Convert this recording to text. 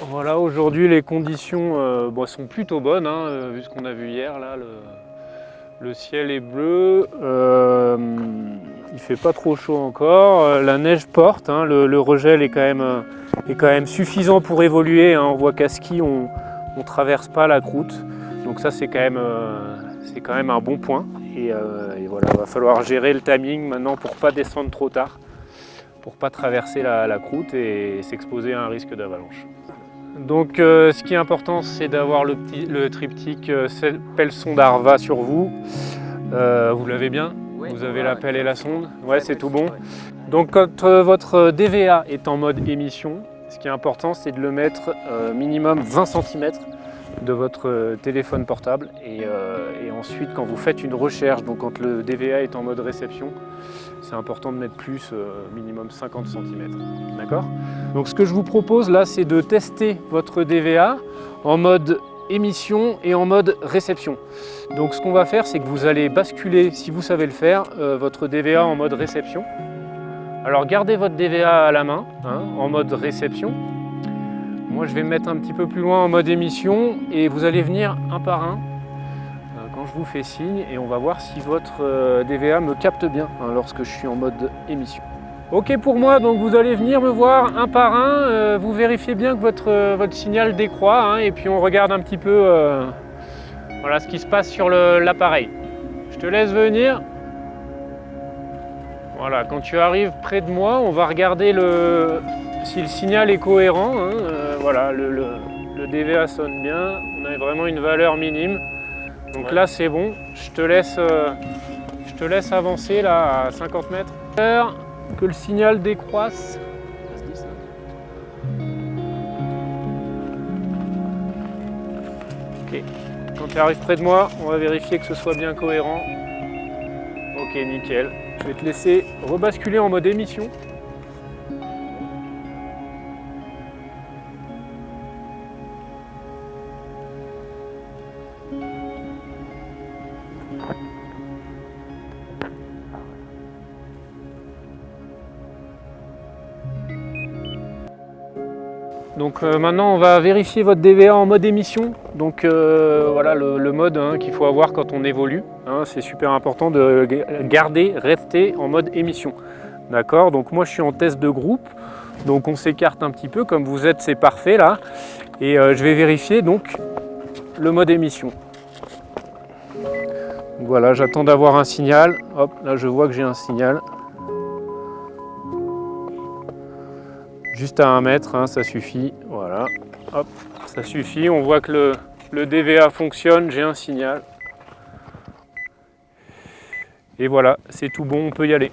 Voilà, aujourd'hui les conditions euh, sont plutôt bonnes, hein, euh, vu ce qu'on a vu hier. Là, le, ciel est bleu, euh, il fait pas trop chaud encore, euh, la neige porte, hein, le, le regel est quand, même, suffisant pour évoluer. hein. On voit qu'à ski, on ne traverse pas la croûte, donc ça c'est quand, même, un bon point. Et, voilà, il va falloir gérer le timing maintenant pour pas descendre trop tard, pour pas traverser la croûte et s'exposer à un risque d'avalanche. Donc euh, ce qui est important c'est d'avoir le, le triptyque euh, pelle sonde Arva sur vous. Euh, vous l'avez bien Vous avez la pelle et la sonde Ouais c'est tout bon. Donc quand votre DVA est en mode émission, ce qui est important c'est de le mettre minimum 20 cm de votre euh, téléphone portable et, euh, et ensuite quand vous faites une recherche, donc quand le DVA est en mode réception, c'est important de mettre plus, euh, minimum 50 cm. D'accord? Donc ce que je vous propose là, c'est de tester votre DVA en mode émission et en mode réception. Donc ce qu'on va faire, c'est que vous allez basculer, si vous savez le faire, votre DVA en mode réception. Alors gardez votre DVA à la main, hein, en mode réception. Moi je vais me mettre un petit peu plus loin en mode émission et vous allez venir un par un euh, quand je vous fais signe et on va voir si votre euh, DVA me capte bien hein, lorsque je suis en mode émission. Ok pour moi, donc vous allez venir me voir un par un, euh, vous vérifiez bien que votre, votre signal décroît hein, et puis on regarde un petit peu voilà, ce qui se passe sur l'appareil. Je te laisse venir. Voilà, quand tu arrives près de moi, on va regarder le, si le signal est cohérent. hein, euh, voilà, le, le- le DVA sonne bien, on a vraiment une valeur minime. Donc là c'est bon, je te laisse, euh, je te laisse avancer là à 50 mètres. Que le signal décroisse. Ok, quand tu arrives près de moi, on va vérifier que ce soit bien cohérent. Ok, nickel. Je vais te laisser rebasculer en mode émission. Donc euh, maintenant on va vérifier votre DVA en mode émission. Donc euh, voilà le, mode hein, qu'il faut avoir quand on évolue. hein. c'est super important de ga- garder, rester en mode émission. D'accord? Donc moi je suis en test de groupe. Donc on s'écarte un petit peu comme vous êtes, c'est parfait là. Et euh, je vais vérifier donc le mode émission. Voilà, j'attends d'avoir un signal. Hop, là je vois que j'ai un signal. Juste à un mètre, hein, ça suffit. Voilà, hop, ça suffit. On voit que le DVA fonctionne, j'ai un signal. Et voilà, c'est tout bon, on peut y aller.